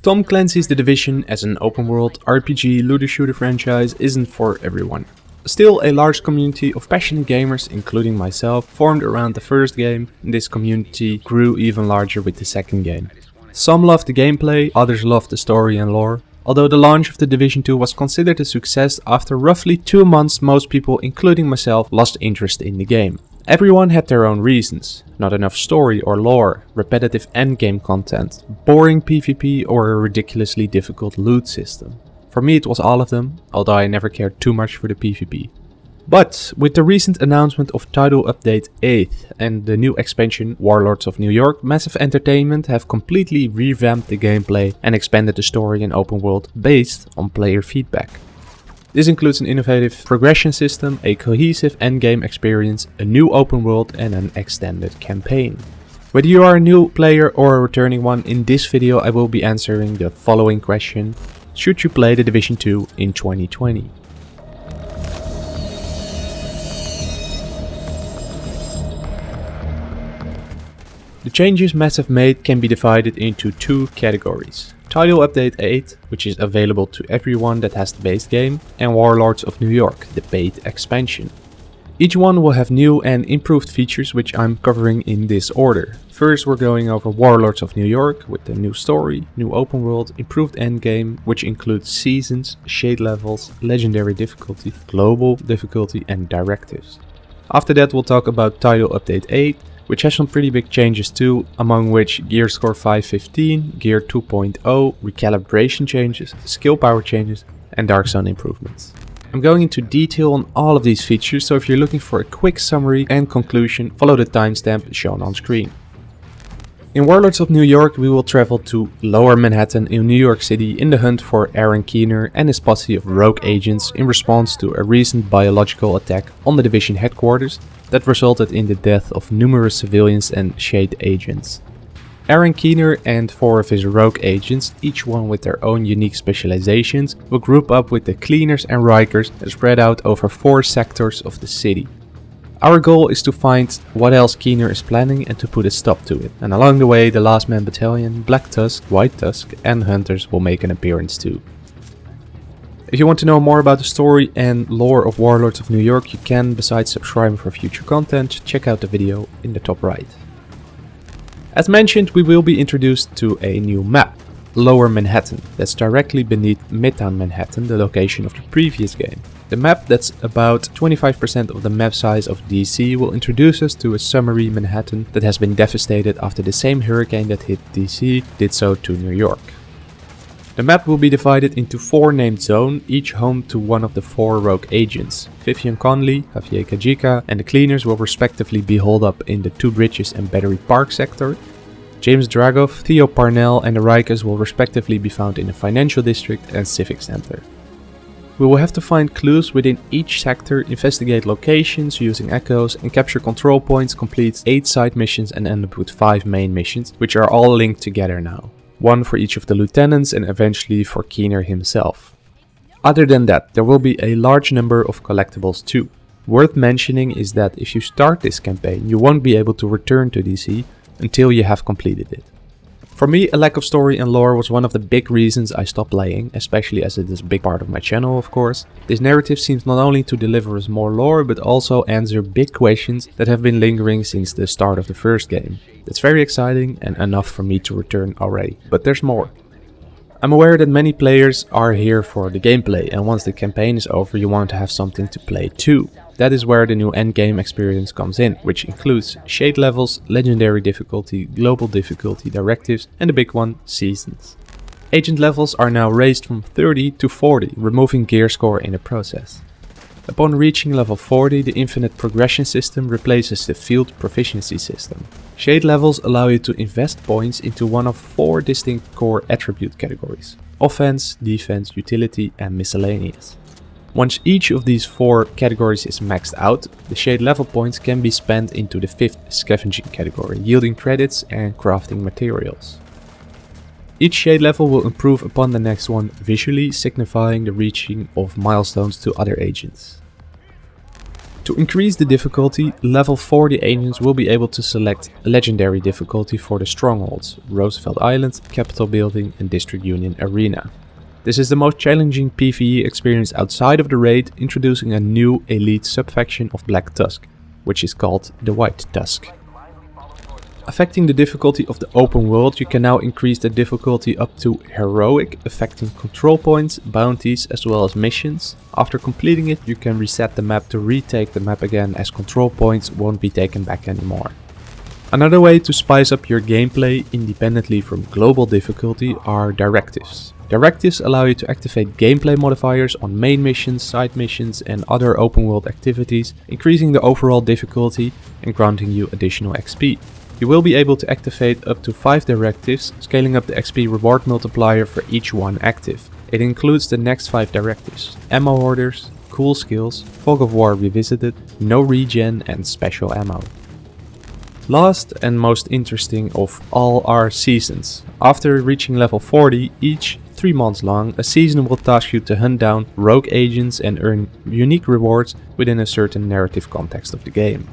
Tom Clancy's The Division as an open world RPG looter shooter franchise isn't for everyone. Still, a large community of passionate gamers, including myself, formed around the first game, and this community grew even larger with the second game. Some loved the gameplay, others loved the story and lore. Although the launch of The Division 2 was considered a success, after roughly 2 months most people, including myself, lost interest in the game. Everyone had their own reasons. Not enough story or lore, repetitive endgame content, boring PvP or a ridiculously difficult loot system. For me it was all of them, although I never cared too much for the PvP. But with the recent announcement of Title Update 8 and the new expansion Warlords of New York, Massive Entertainment have completely revamped the gameplay and expanded the story and open world based on player feedback. This includes an innovative progression system, a cohesive endgame experience, a new open world and an extended campaign. Whether you are a new player or a returning one, in this video I will be answering the following question should you play the Division 2 in 2020. The changes Massive made can be divided into two categories. Title Update 8, which is available to everyone that has the base game, and Warlords of New York, the paid expansion. Each one will have new and improved features which I'm covering in this order. First we're going over Warlords of New York with the new story, new open world, improved endgame which includes seasons, shade levels, legendary difficulty, global difficulty and directives. After that we'll talk about Title Update 8 which has some pretty big changes too, among which Gear Score 515, Gear 2.0, recalibration changes, skill power changes and Dark Zone improvements. I'm going into detail on all of these features, so if you're looking for a quick summary and conclusion, follow the timestamp shown on screen. In Warlords of New York, we will travel to Lower Manhattan in New York City in the hunt for Aaron Keener and his posse of rogue agents in response to a recent biological attack on the division headquarters that resulted in the death of numerous civilians and Shade agents. Aaron Keener and four of his rogue agents, each one with their own unique specializations, will group up with the Cleaners and Rikers spread out over four sectors of the city. Our goal is to find what else Keener is planning and to put a stop to it. And along the way, the Last Man Battalion, Black Tusk, White Tusk and Hunters will make an appearance too. If you want to know more about the story and lore of Warlords of New York, you can, besides subscribing for future content, check out the video in the top right. As mentioned, we will be introduced to a new map, Lower Manhattan, that's directly beneath Midtown Manhattan, the location of the previous game. The map that's about 25% of the map size of DC will introduce us to a summary Manhattan that has been devastated after the same hurricane that hit DC did so to New York. The map will be divided into four named zones, each home to one of the four rogue agents. Vivian Conley, Javier Kajika and the cleaners will respectively be holed up in the Two Bridges and Battery Park sector. James Dragov, Theo Parnell and the Rikers will respectively be found in the Financial District and Civic Center. We will have to find clues within each sector, investigate locations using echoes and capture control points, complete 8 side missions and end up with 5 main missions, which are all linked together now one for each of the lieutenants and eventually for Keener himself. Other than that, there will be a large number of collectibles too. Worth mentioning is that if you start this campaign, you won't be able to return to DC until you have completed it. For me, a lack of story and lore was one of the big reasons I stopped playing, especially as it is a big part of my channel of course. This narrative seems not only to deliver us more lore, but also answer big questions that have been lingering since the start of the first game. That's very exciting and enough for me to return already, but there's more. I'm aware that many players are here for the gameplay and once the campaign is over you want to have something to play too. That is where the new endgame experience comes in, which includes shade levels, legendary difficulty, global difficulty, directives and the big one, seasons. Agent levels are now raised from 30 to 40, removing gear score in the process. Upon reaching level 40, the infinite progression system replaces the field proficiency system. Shade levels allow you to invest points into one of four distinct core attribute categories. Offense, defense, utility and miscellaneous. Once each of these four categories is maxed out, the shade level points can be spent into the fifth scavenging category, yielding credits and crafting materials. Each shade level will improve upon the next one, visually signifying the reaching of milestones to other agents. To increase the difficulty, level 40 agents will be able to select legendary difficulty for the strongholds, Roosevelt Island, Capitol Building and District Union Arena. This is the most challenging PvE experience outside of the raid, introducing a new elite subfaction of Black Tusk, which is called the White Tusk. Affecting the difficulty of the open world, you can now increase the difficulty up to Heroic, affecting control points, bounties as well as missions. After completing it, you can reset the map to retake the map again as control points won't be taken back anymore. Another way to spice up your gameplay independently from global difficulty are directives. Directives allow you to activate gameplay modifiers on main missions, side missions and other open world activities, increasing the overall difficulty and granting you additional XP. You will be able to activate up to 5 directives, scaling up the XP reward multiplier for each one active. It includes the next 5 directives, ammo orders, cool skills, Fog of War revisited, no regen and special ammo. Last and most interesting of all are seasons. After reaching level 40, each 3 months long, a season will task you to hunt down rogue agents and earn unique rewards within a certain narrative context of the game.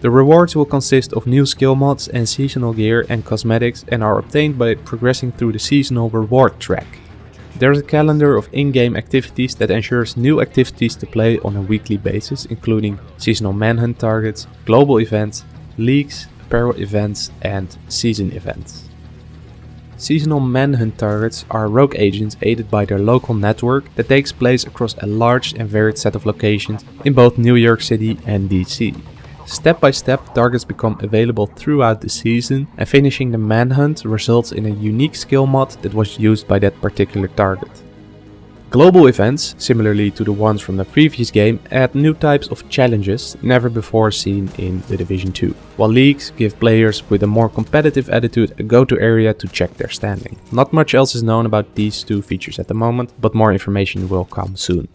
The rewards will consist of new skill mods and seasonal gear and cosmetics and are obtained by progressing through the seasonal reward track. There is a calendar of in-game activities that ensures new activities to play on a weekly basis including seasonal manhunt targets, global events, leagues, apparel events and season events. Seasonal manhunt targets are rogue agents aided by their local network that takes place across a large and varied set of locations in both New York City and DC. Step by step targets become available throughout the season and finishing the manhunt results in a unique skill mod that was used by that particular target. Global events, similarly to the ones from the previous game, add new types of challenges never before seen in The Division 2, while leagues give players with a more competitive attitude a go-to area to check their standing. Not much else is known about these two features at the moment, but more information will come soon.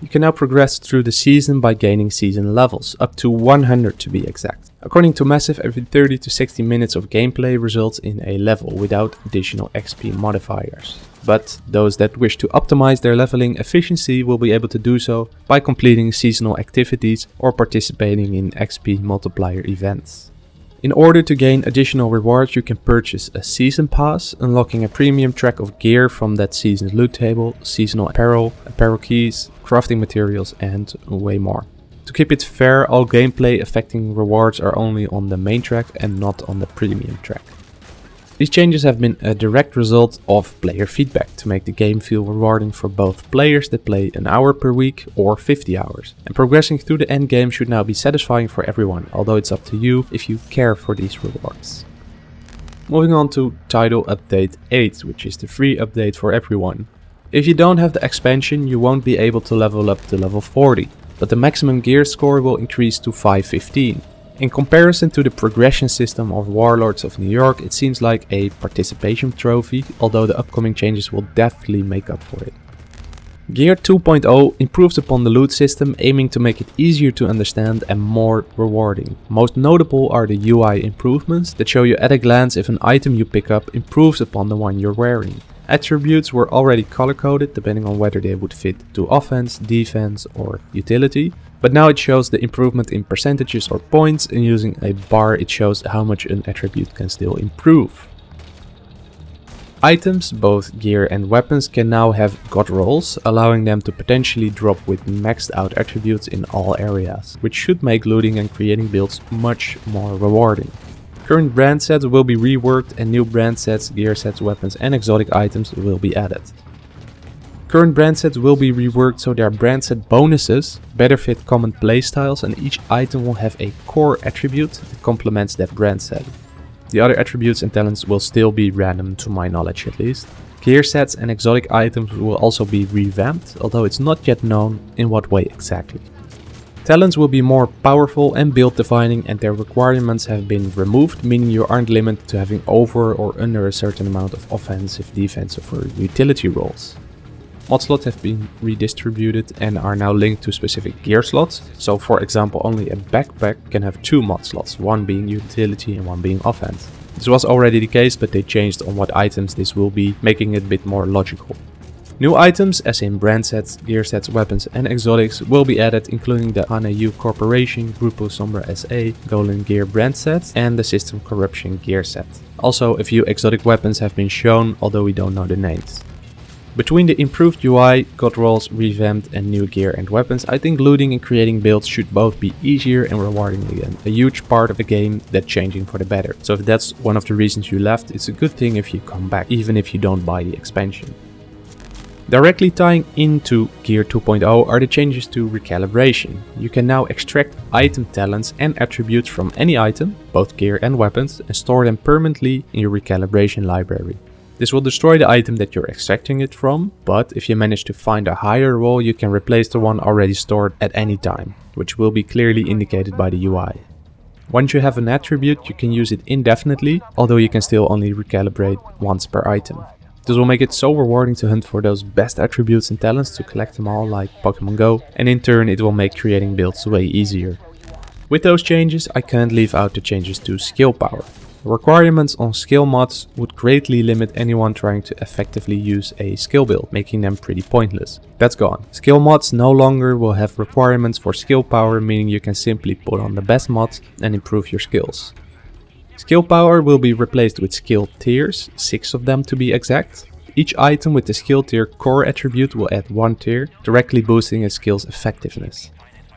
You can now progress through the season by gaining season levels, up to 100 to be exact. According to Massive, every 30 to 60 minutes of gameplay results in a level without additional XP modifiers. But those that wish to optimize their leveling efficiency will be able to do so by completing seasonal activities or participating in XP multiplier events. In order to gain additional rewards you can purchase a season pass, unlocking a premium track of gear from that season's loot table, seasonal apparel, apparel keys, crafting materials and way more. To keep it fair, all gameplay affecting rewards are only on the main track and not on the premium track. These changes have been a direct result of player feedback to make the game feel rewarding for both players that play an hour per week or 50 hours. And progressing through the end game should now be satisfying for everyone, although it's up to you if you care for these rewards. Moving on to Title Update 8, which is the free update for everyone. If you don't have the expansion, you won't be able to level up to level 40, but the maximum gear score will increase to 515. In comparison to the progression system of Warlords of New York, it seems like a participation trophy, although the upcoming changes will definitely make up for it. Gear 2.0 improves upon the loot system, aiming to make it easier to understand and more rewarding. Most notable are the UI improvements that show you at a glance if an item you pick up improves upon the one you're wearing. Attributes were already color coded depending on whether they would fit to offense, defense or utility. But now it shows the improvement in percentages or points and using a bar it shows how much an attribute can still improve. Items, both gear and weapons, can now have god rolls, allowing them to potentially drop with maxed out attributes in all areas, which should make looting and creating builds much more rewarding. Current brand sets will be reworked and new brand sets, gear sets, weapons and exotic items will be added. Current brand sets will be reworked so their brand set bonuses better fit common playstyles and each item will have a core attribute that complements that brand set. The other attributes and talents will still be random to my knowledge at least. Gear sets and exotic items will also be revamped, although it's not yet known in what way exactly. Talents will be more powerful and build defining and their requirements have been removed, meaning you aren't limited to having over or under a certain amount of offensive, defensive or utility roles. Mod slots have been redistributed and are now linked to specific gear slots. So for example, only a backpack can have two mod slots, one being utility and one being offense. This was already the case, but they changed on what items this will be, making it a bit more logical. New items, as in brand sets, gear sets, weapons and exotics, will be added including the Hana-U Corporation, Grupo Sombra SA, Golden Gear brand sets and the System Corruption gear set. Also, a few exotic weapons have been shown, although we don't know the names. Between the improved UI, god rolls, revamped and new gear and weapons, I think looting and creating builds should both be easier and rewarding again. A huge part of the game that changing for the better. So if that's one of the reasons you left, it's a good thing if you come back, even if you don't buy the expansion. Directly tying into Gear 2.0 are the changes to recalibration. You can now extract item talents and attributes from any item, both gear and weapons, and store them permanently in your recalibration library. This will destroy the item that you're extracting it from, but if you manage to find a higher role you can replace the one already stored at any time, which will be clearly indicated by the UI. Once you have an attribute you can use it indefinitely, although you can still only recalibrate once per item. This will make it so rewarding to hunt for those best attributes and talents to collect them all like Pokemon Go, and in turn it will make creating builds way easier. With those changes I can't leave out the changes to skill power. Requirements on skill mods would greatly limit anyone trying to effectively use a skill build, making them pretty pointless. That's gone. Skill mods no longer will have requirements for skill power, meaning you can simply put on the best mods and improve your skills. Skill power will be replaced with skill tiers, 6 of them to be exact. Each item with the skill tier core attribute will add 1 tier, directly boosting a skill's effectiveness.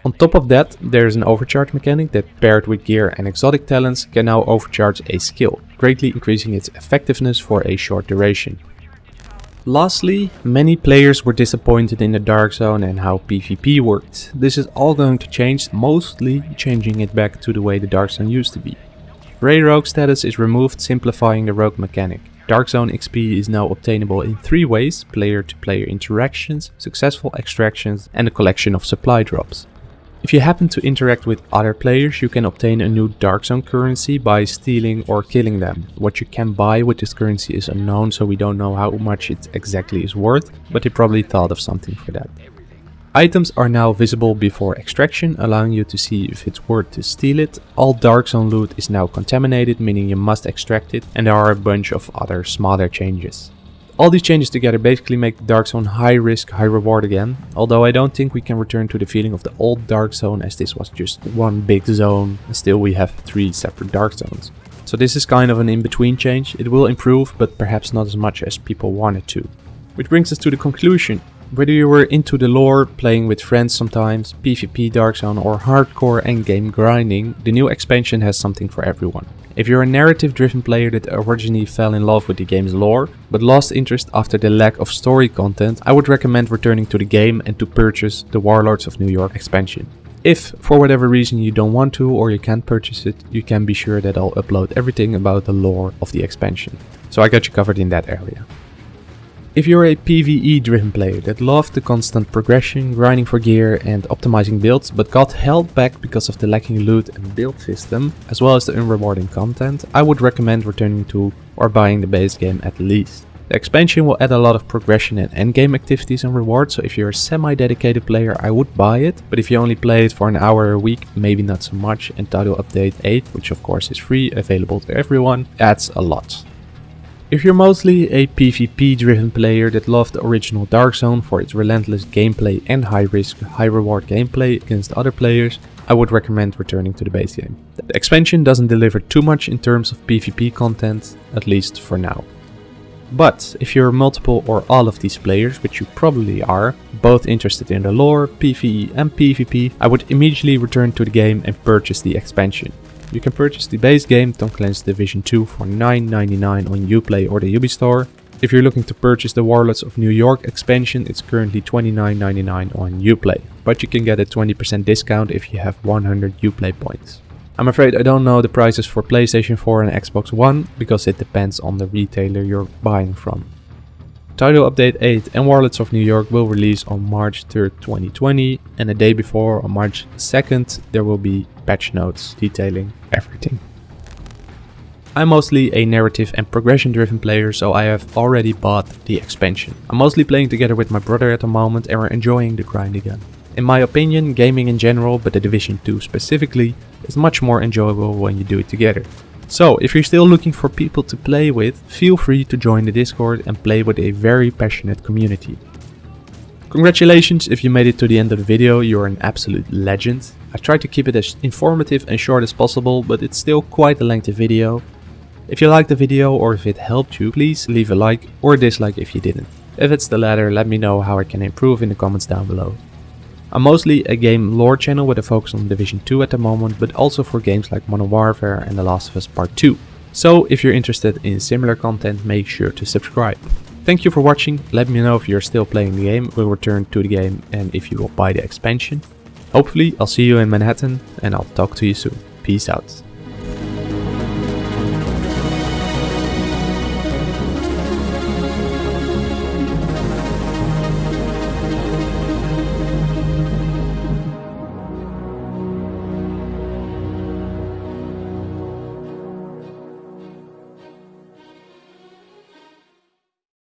On top of that, there is an overcharge mechanic that paired with gear and exotic talents can now overcharge a skill, greatly increasing its effectiveness for a short duration. Lastly, many players were disappointed in the Dark Zone and how PvP worked. This is all going to change, mostly changing it back to the way the Dark Zone used to be. Grey Rogue status is removed simplifying the rogue mechanic. Dark Zone XP is now obtainable in three ways, player-to-player -player interactions, successful extractions and a collection of supply drops. If you happen to interact with other players, you can obtain a new Dark Zone currency by stealing or killing them. What you can buy with this currency is unknown, so we don't know how much it exactly is worth, but they probably thought of something for that. Items are now visible before extraction, allowing you to see if it's worth to steal it. All Dark Zone loot is now contaminated, meaning you must extract it, and there are a bunch of other smaller changes. All these changes together basically make the Dark Zone high risk, high reward again, although I don't think we can return to the feeling of the old Dark Zone as this was just one big zone, still we have three separate Dark Zones. So this is kind of an in-between change, it will improve, but perhaps not as much as people want it to. Which brings us to the conclusion. Whether you were into the lore, playing with friends sometimes, PvP Dark Zone or hardcore endgame grinding, the new expansion has something for everyone. If you're a narrative driven player that originally fell in love with the game's lore, but lost interest after the lack of story content, I would recommend returning to the game and to purchase the Warlords of New York expansion. If, for whatever reason you don't want to or you can't purchase it, you can be sure that I'll upload everything about the lore of the expansion. So I got you covered in that area. If you're a PvE driven player that loved the constant progression, grinding for gear and optimizing builds, but got held back because of the lacking loot and build system, as well as the unrewarding content, I would recommend returning to or buying the base game at least. The expansion will add a lot of progression and endgame activities and rewards, so if you're a semi-dedicated player I would buy it, but if you only play it for an hour a week, maybe not so much, and Title Update 8, which of course is free, available to everyone, adds a lot. If you're mostly a PvP driven player that loved the original Dark Zone for its relentless gameplay and high risk, high reward gameplay against other players, I would recommend returning to the base game. The expansion doesn't deliver too much in terms of PvP content, at least for now. But if you're multiple or all of these players, which you probably are, both interested in the lore, PvE and PvP, I would immediately return to the game and purchase the expansion. You can purchase the base game Tom Clancy's Division 2 for $9.99 on Uplay or the Ubi store. If you're looking to purchase the Warlords of New York expansion, it's currently $29.99 on Uplay, but you can get a 20% discount if you have 100 Uplay points. I'm afraid I don't know the prices for PlayStation 4 and Xbox One, because it depends on the retailer you're buying from. Title Update 8 and Warlords of New York will release on March 3rd, 2020 and a day before, on March 2nd, there will be patch notes detailing everything. I'm mostly a narrative and progression driven player so I have already bought the expansion. I'm mostly playing together with my brother at the moment and we're enjoying the grind again. In my opinion, gaming in general, but the Division 2 specifically, is much more enjoyable when you do it together. So if you're still looking for people to play with, feel free to join the Discord and play with a very passionate community. Congratulations if you made it to the end of the video, you're an absolute legend. I tried to keep it as informative and short as possible, but it's still quite a lengthy video. If you liked the video or if it helped you, please leave a like or a dislike if you didn't. If it's the latter, let me know how I can improve in the comments down below. I'm mostly a game lore channel with a focus on Division 2 at the moment, but also for games like Modern Warfare and The Last of Us Part 2. So if you're interested in similar content, make sure to subscribe. Thank you for watching, let me know if you're still playing the game, we'll return to the game and if you will buy the expansion. Hopefully I'll see you in Manhattan and I'll talk to you soon. Peace out.